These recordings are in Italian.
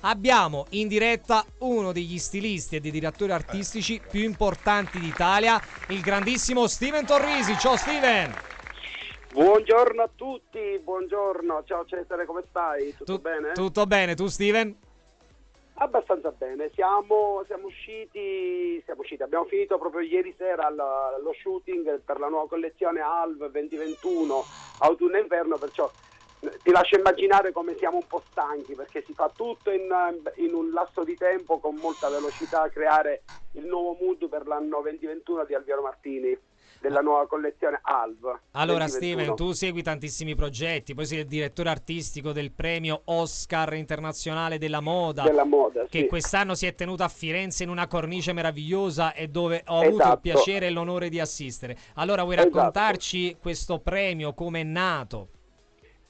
Abbiamo in diretta uno degli stilisti e dei direttori artistici più importanti d'Italia, il grandissimo Steven Torrisi. Ciao Steven! Buongiorno a tutti, buongiorno, ciao Cesare, come stai? Tutto Tu- bene? Tutto bene, tu Steven? Abbastanza bene, siamo, siamo usciti, siamo usciti, abbiamo finito proprio ieri sera lo shooting per la nuova collezione ALV 2021, autunno e inverno, perciò eh, ti lascio immaginare come siamo un po' stanchi perché si fa tutto in, in un lasso di tempo con molta velocità, creare il nuovo mood per l'anno 2021 di Alviero Martini, della nuova collezione ALV. Allora 2021. Steven, tu segui tantissimi progetti, poi sei il direttore artistico del premio Oscar internazionale della moda. della moda, Che sì. quest'anno si è tenuto a Firenze in una cornice meravigliosa e dove ho avuto il Esatto. piacere e l'onore di assistere. Allora, vuoi Esatto. raccontarci questo premio, come è nato?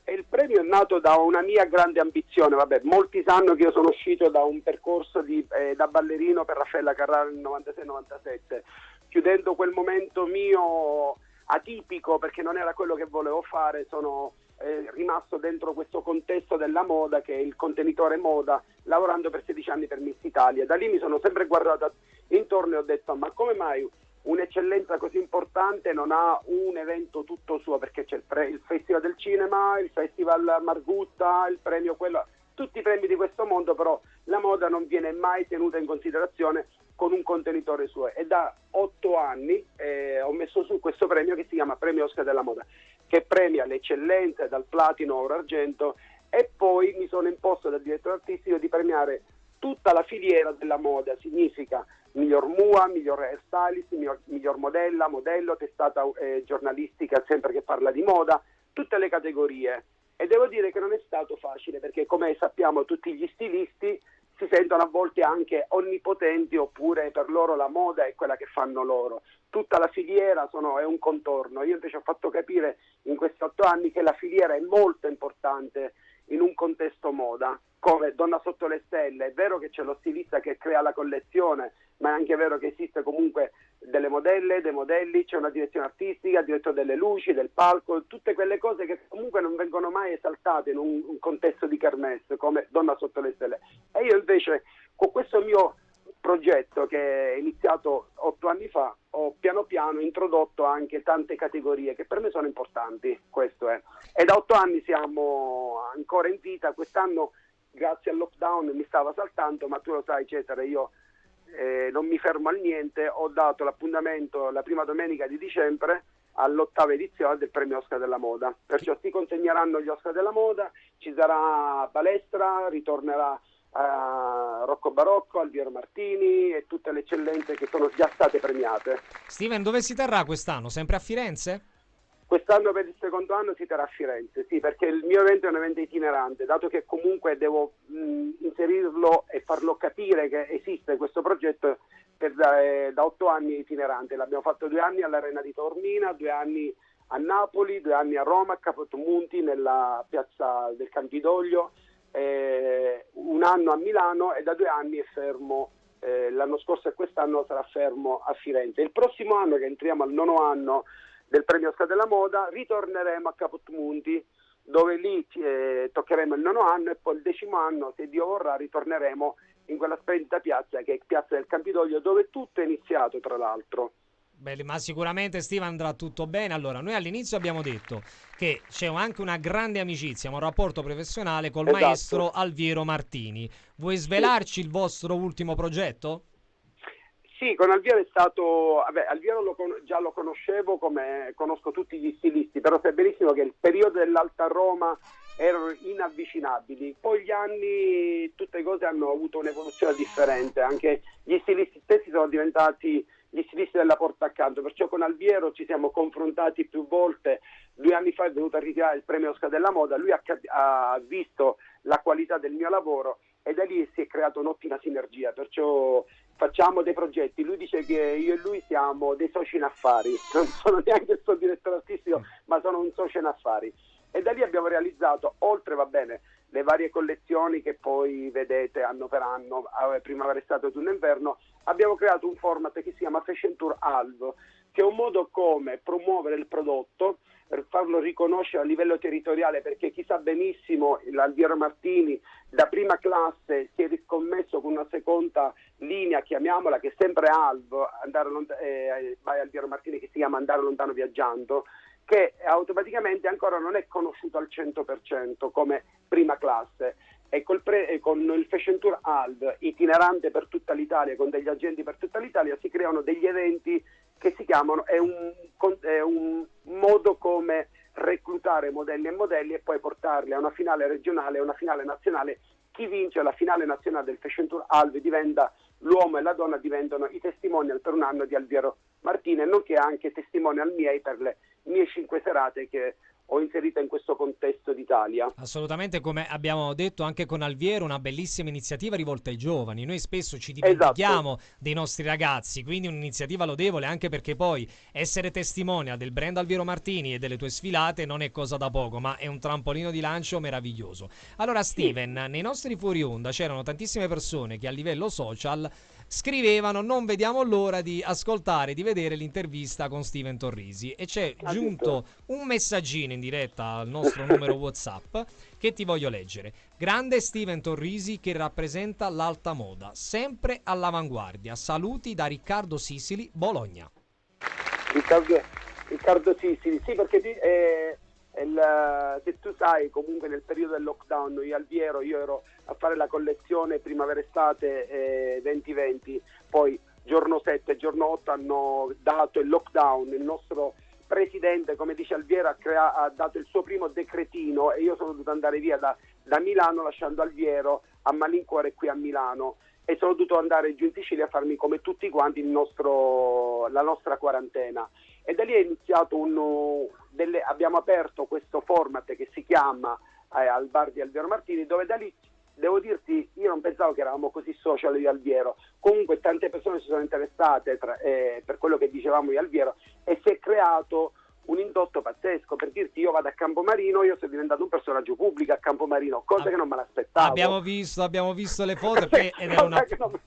E il premio è nato da una mia grande ambizione, vabbè, molti sanno che io sono uscito da un percorso di, eh, da ballerino per Raffaella Carrara nel 96-97, chiudendo quel momento mio atipico perché non era quello che volevo fare, sono eh, rimasto dentro questo contesto della moda che è il contenitore moda, lavorando per 16 anni per Miss Italia. Da lì mi sono sempre guardato intorno e ho detto ma come mai un'eccellenza così importante non ha un evento tutto suo perché c'è il, pre- il Festival del Cinema, il Festival Margutta, il premio quello, tutti i premi di questo mondo, però la moda non viene mai tenuta in considerazione con un contenitore suo. E da otto anni eh, ho messo su questo premio che si chiama Premio Oscar della Moda che premia le eccellenze dal platino oro argento e poi mi sono imposto dal direttore artistico di premiare tutta la filiera della moda, significa miglior MUA, miglior hairstylist, miglior, miglior modella, modello, testata eh, giornalistica sempre che parla di moda, tutte le categorie. E devo dire che non è stato facile perché come sappiamo tutti gli stilisti si sentono a volte anche onnipotenti oppure per loro la moda è quella che fanno loro. Tutta la filiera sono- è un contorno. Io invece ho fatto capire in questi otto anni che la filiera è molto importante in un contesto moda, come Donna sotto le stelle. È vero che c'è lo stilista che crea la collezione, ma è anche vero che esiste comunque delle modelle, dei modelli, c'è una direzione artistica, il direttore delle luci, del palco, tutte quelle cose che comunque non vengono mai esaltate in un, un contesto di kermesse come Donna sotto le stelle. E io invece con questo mio progetto che è iniziato otto anni fa ho piano piano introdotto anche tante categorie che per me sono importanti, questo è. E da otto anni siamo ancora in vita, quest'anno grazie al lockdown mi stava saltando, ma tu lo sai Cesare, io eh, non mi fermo al niente, ho dato l'appuntamento la prima domenica di dicembre all'ottava edizione del premio Oscar della Moda. Perciò si consegneranno gli Oscar della Moda, ci sarà palestra, ritornerà eh, Rocco Barocco, Alviero Martini e tutte le eccellenze che sono già state premiate. Steven, dove si terrà quest'anno? Sempre a Firenze? Quest'anno per il secondo anno si terrà a Firenze, sì, perché il mio evento è un evento itinerante, dato che comunque devo mh, inserirlo e farlo capire che esiste questo progetto per da, eh, da otto anni itinerante. L'abbiamo fatto due anni all'Arena di Taormina, due anni a Napoli, due anni a Roma, a Capotmunti, nella piazza del Campidoglio, eh, un anno a Milano e da due anni è fermo. eh, l'anno scorso e quest'anno sarà fermo a Firenze. Il prossimo anno, che entriamo al nono anno del premio Oscar della Moda, ritorneremo a Capotmunti, dove lì eh, toccheremo il nono anno e poi il decimo anno, se Dio vorrà, ritorneremo in quella splendida piazza che è Piazza del Campidoglio, dove tutto è iniziato, tra l'altro. Beh, ma sicuramente Steve andrà tutto bene. Allora, noi all'inizio abbiamo detto che c'è anche una grande amicizia, un rapporto professionale col Esatto. maestro Alviero Martini. Vuoi svelarci il vostro ultimo progetto? Sì, con Alviero è stato, vabbè, Alviero lo già lo conoscevo come conosco tutti gli stilisti, però sai benissimo che il periodo dell'Alta Roma erano inavvicinabili. Poi gli anni tutte le cose hanno avuto un'evoluzione differente, anche gli stilisti stessi sono diventati gli stilisti della porta accanto, perciò con Alviero ci siamo confrontati più volte. Due anni fa è venuto a ritirare il premio Oscar della moda, lui ha, ha visto la qualità del mio lavoro e da lì si è creata un'ottima sinergia, perciò facciamo dei progetti. Lui dice che io e lui siamo dei soci in affari, non sono neanche il suo direttore artistico, ma sono un socio in affari. E da lì abbiamo realizzato, oltre va bene, le varie collezioni che poi vedete anno per anno, eh, primavera, estate, autunno e inverno, abbiamo creato un format che si chiama Fashion Tour Alvo, che è un modo come promuovere il prodotto farlo riconoscere a livello territoriale perché chi sa benissimo l'Alviero Martini da prima classe si è riscommesso con una seconda linea, chiamiamola, che è sempre ALV, andare lont- eh, vai Alviero Martini che si chiama Andare lontano viaggiando, che automaticamente ancora non è conosciuto al 100% come prima classe e pre- con il Fashion Tour ALV itinerante per tutta l'Italia, con degli agenti per tutta l'Italia, si creano degli eventi che si chiamano, è un, è un modo come reclutare modelli e modelli e poi portarli a una finale regionale e una finale nazionale. Chi vince la finale nazionale del Fashion Tour ALV diventa l'uomo e la donna diventano i testimonial per un anno di Alviero Martine, nonché anche testimonial miei per le mie cinque serate che ho inserito in questo contesto d'Italia. Assolutamente, come abbiamo detto anche con Alviero, una bellissima iniziativa rivolta ai giovani. Noi spesso ci dimentichiamo esatto. dei nostri ragazzi, quindi un'iniziativa lodevole anche perché poi essere testimonial del brand Alviero Martini e delle tue sfilate non è cosa da poco, ma è un trampolino di lancio meraviglioso. Allora Steven, sì. nei nostri fuori onda c'erano tantissime persone che a livello social scrivevano non vediamo l'ora di ascoltare, di vedere l'intervista con Steven Torrisi e c'è giunto un messaggino in diretta al nostro numero Whatsapp che ti voglio leggere. Grande Steven Torrisi che rappresenta l'alta moda, sempre all'avanguardia. Saluti da Riccardo Sisili, Bologna. Riccardo, Riccardo Sisili, sì perché eh, il, se tu sai comunque nel periodo del lockdown io Alviero io ero a fare la collezione primavera-estate eh, 2020 poi giorno 7 e giorno 8 hanno dato il lockdown il nostro presidente come dice Alviero ha, crea- ha dato il suo primo decretino e io sono dovuto andare via da, da Milano lasciando Alviero a malincuore qui a Milano. E sono dovuto andare giù in Sicilia a farmi come tutti quanti nostro, la nostra quarantena. E da lì è iniziato un, delle, abbiamo aperto questo format che si chiama eh, al bar di Alviero Martini dove da lì devo dirti io non pensavo che eravamo così social di Alviero. Comunque tante persone si sono interessate tra, eh, per quello che dicevamo di Alviero e si è creato un indotto pazzesco. Per dirti io vado a Campomarino io sono diventato un personaggio pubblico a Campomarino cosa ah, che non me l'aspettavo. Abbiamo visto, abbiamo visto le foto ed è una... non,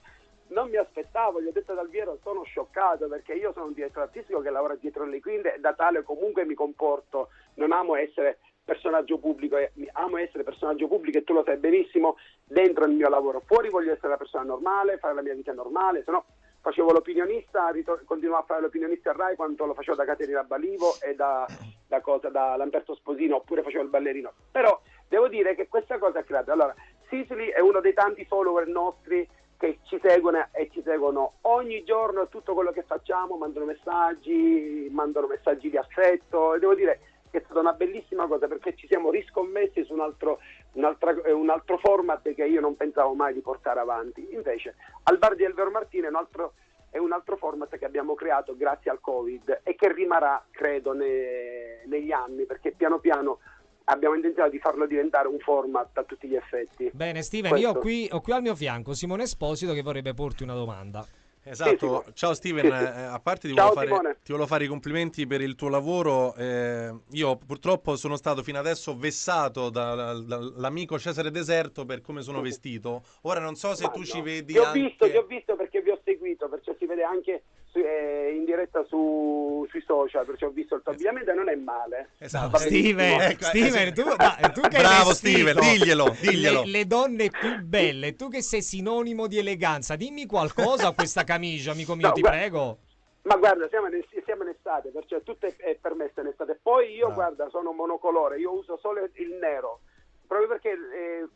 non mi aspettavo, gli ho detto dal Viero sono scioccato perché io sono un direttore artistico che lavora dietro le quinte e da tale comunque mi comporto, non amo essere personaggio pubblico, amo essere personaggio pubblico e tu lo sai benissimo dentro il mio lavoro, fuori voglio essere una persona normale, fare la mia vita normale, se no facevo l'opinionista, continuavo a fare l'opinionista a Rai quando lo facevo da Caterina Balivo e da, da, cosa, da Lamberto Sposino oppure facevo il ballerino, però devo dire che questa cosa ha creato, allora Sicily è uno dei tanti follower nostri che ci seguono e ci seguono ogni giorno tutto quello che facciamo, mandano messaggi, mandano messaggi di affetto devo dire è stata una bellissima cosa perché ci siamo riscommessi su un altro, un, eh, un altro format che io non pensavo mai di portare avanti. Invece al bar di Elvero Martini è un altro, è un altro format che abbiamo creato grazie al Covid e che rimarrà, credo, ne, negli anni perché piano piano abbiamo intenzione di farlo diventare un format a tutti gli effetti. Bene, Steven, Questo. io ho qui, ho qui al mio fianco Simone Esposito che vorrebbe porti una domanda. Esatto, sì, ciao Steven. Eh, a parte ti, ciao, volevo fare, ti volevo fare i complimenti per il tuo lavoro, eh, io purtroppo sono stato fino adesso vessato dall'amico da, Cesare Deserto per come sono vestito, ora non so se Ma tu no. ci vedi... Ti ho, anche... visto, ti ho visto perché vi ho seguito, perciò si vede anche eh, in diretta su, sui social, perciò ho visto il tuo abbigliamento e non è male. Esatto. Steven, ecco, Steven, tu, da, tu che Bravo Steven, diglielo, diglielo. Le, le, donne più belle, tu che sei sinonimo di eleganza, dimmi qualcosa a questa camicia, amico mio, no, ti prego. Ma guarda, siamo in, siamo in, estate, perciò tutto è, è permesso in estate. Poi io, no. guarda, sono monocolore, io uso solo il nero, proprio perché eh,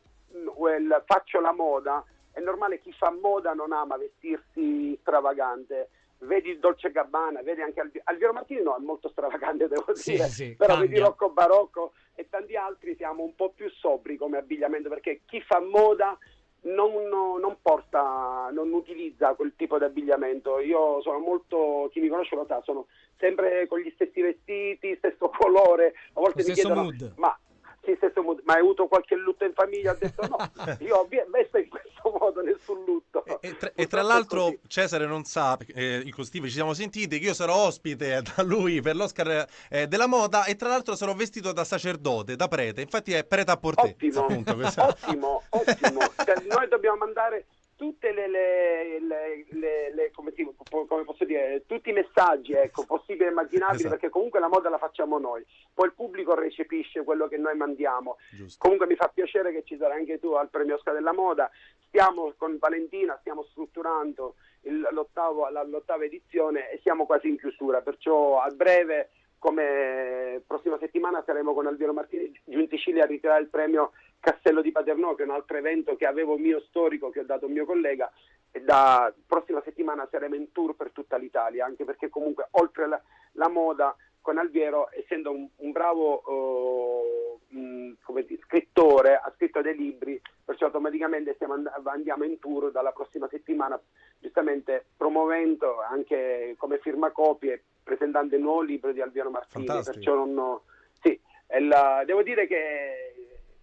faccio la moda, è normale chi fa moda non ama vestirsi stravagante vedi il Dolce Gabbana, vedi anche Alvi- Alviero Martini no, è molto stravagante devo sì, dire, sì, però cambia. vedi Rocco Barocco e tanti altri siamo un po' più sobri come abbigliamento perché chi fa moda non, non, porta, non utilizza quel tipo di abbigliamento. Io sono molto, chi mi conosce lo sa, sono sempre con gli stessi vestiti, stesso colore, a volte lo mi chiedono, mood. ma sì, stesso mood, ma hai avuto qualche lutto in famiglia? Ho detto no, io ho messo in questo modo nessun lutto. E, tra, tra, l'altro Cesare non sa, eh, con Steve ci siamo sentiti, che io sarò ospite da lui per l'Oscar eh, della moda e tra l'altro sarò vestito da sacerdote, da prete, infatti è prete a portè. Ottimo, appunto, ottimo, ottimo. Cioè, noi dobbiamo mandare tutte le, le, le, le come, si, come, posso dire, tutti i messaggi ecco, possibili e immaginabili, esatto. perché comunque la moda la facciamo noi, poi il pubblico recepisce quello che noi mandiamo. Giusto. Comunque mi fa piacere che ci sarai anche tu al premio Oscar della Moda. Stiamo con Valentina, stiamo strutturando il, l'ottava edizione e siamo quasi in chiusura, perciò a breve come prossima settimana saremo con Alviero Martini giunti Cili a ritirare il premio Castello di Paternò, che è un altro evento che avevo mio storico, che ho dato a mio collega, e da prossima settimana saremo in tour per tutta l'Italia, anche perché comunque oltre la, la moda con Alviero, essendo un, un bravo uh, mh, dire, scrittore, ha scritto dei libri, perciò automaticamente and- andiamo in tour dalla prossima settimana, giustamente promuovendo anche come firmacopie, presentando il nuovo libro di Alviero Martini. Fantastico. Perciò non, sì, la, devo dire che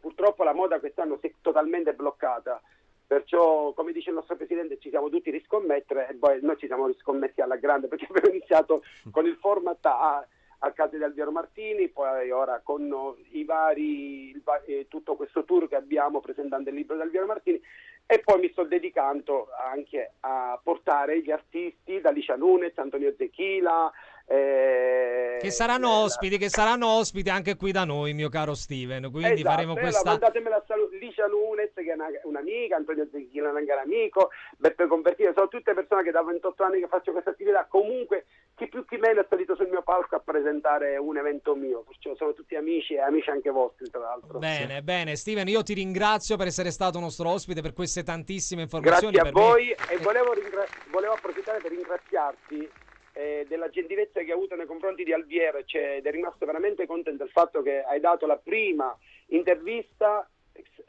purtroppo la moda quest'anno si è totalmente bloccata. Perciò, come dice il nostro presidente, ci siamo tutti riscommettere e poi noi ci siamo riscommessi alla grande perché abbiamo iniziato con il format A al caso di Alviero Martini, poi ora con i vari, il, eh, tutto questo tour che abbiamo presentando il libro di Alviero Martini e poi mi sto dedicando anche a portare gli artisti da Licia Nunez, Antonio Zechila, eh, che saranno eh, ospiti, che saranno ospiti anche qui da noi, mio caro Steven. Quindi esatto, faremo questa. Mandatemela salut- Licia Lunes, che è una, un'amica, Antonio Zecchino, un amico, Beppe Convertino, sono tutte persone che da 28 anni che faccio questa attività. Comunque, chi più chi meno è salito sul mio palco a presentare un evento mio. Perciò sono tutti amici e amici anche vostri, tra l'altro. Bene, sì. bene. Steven, io ti ringrazio per essere stato nostro ospite per queste tantissime informazioni. Grazie a voi me. e volevo, ringra- volevo approfittare per ringraziarti eh, della gentilezza che hai avuto nei confronti di Alviero cioè, ed è rimasto veramente contento del fatto che hai dato la prima intervista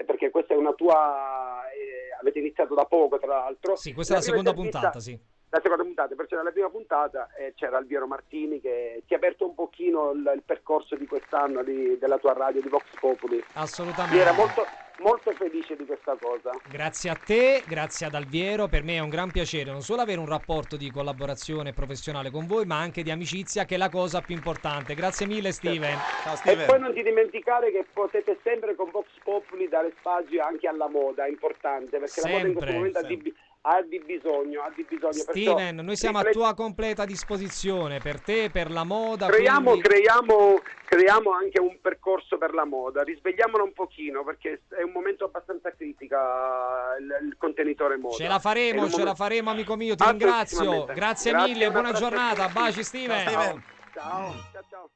perché questa è una tua eh, avete iniziato da poco tra l'altro. Sì questa la è la seconda puntata sì la seconda puntata, perciò nella prima puntata eh, c'era Alviero Martini che ti ha aperto un pochino il, il percorso di quest'anno di, della tua radio di Vox Populi. Assolutamente. Mi era molto, molto felice di questa cosa. Grazie a te, grazie ad Alviero, per me è un gran piacere non solo avere un rapporto di collaborazione professionale con voi, ma anche di amicizia che è la cosa più importante. Grazie mille Steven. Ciao, Steven. E poi non ti dimenticare che potete sempre con Vox Populi dare spazio anche alla moda, è importante, perché sempre, la moda in questo momento sempre. ha di ha di bisogno, ha di bisogno. Steven, noi siamo riflet- a tua completa disposizione per te, per la moda. Creiamo, quindi... creiamo, creiamo, anche un percorso per la moda, risvegliamolo un pochino perché è un momento abbastanza critica il, il contenitore moda. Ce la faremo, ce momento... la faremo amico mio, ti ringrazio. Grazie, Grazie mille, buona giornata, baci Steven. Ciao. Steven. Ciao.